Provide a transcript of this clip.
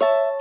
you